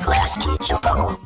Class teacher bubble.